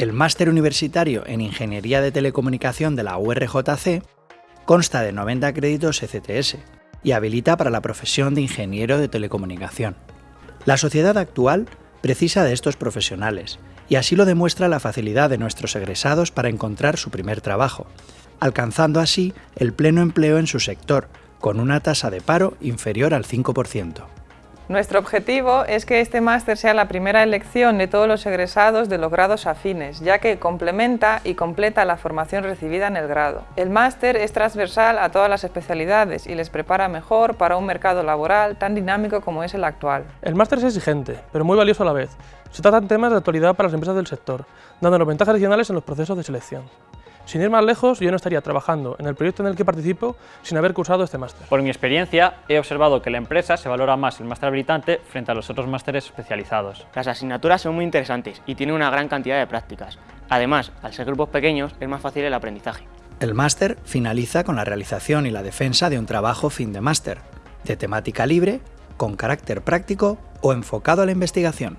El máster universitario en Ingeniería de Telecomunicación de la URJC consta de 90 créditos ECTS y habilita para la profesión de ingeniero de telecomunicación. La sociedad actual precisa de estos profesionales y así lo demuestra la facilidad de nuestros egresados para encontrar su primer trabajo, alcanzando así el pleno empleo en su sector, con una tasa de paro inferior al 5%. Nuestro objetivo es que este máster sea la primera elección de todos los egresados de los grados afines, ya que complementa y completa la formación recibida en el grado. El máster es transversal a todas las especialidades y les prepara mejor para un mercado laboral tan dinámico como es el actual. El máster es exigente, pero muy valioso a la vez. Se tratan temas de actualidad para las empresas del sector, dándonos ventajas adicionales en los procesos de selección. Sin ir más lejos, yo no estaría trabajando en el proyecto en el que participo sin haber cursado este máster. Por mi experiencia, he observado que la empresa se valora más el máster habilitante frente a los otros másteres especializados. Las asignaturas son muy interesantes y tienen una gran cantidad de prácticas. Además, al ser grupos pequeños, es más fácil el aprendizaje. El máster finaliza con la realización y la defensa de un trabajo fin de máster, de temática libre, con carácter práctico o enfocado a la investigación.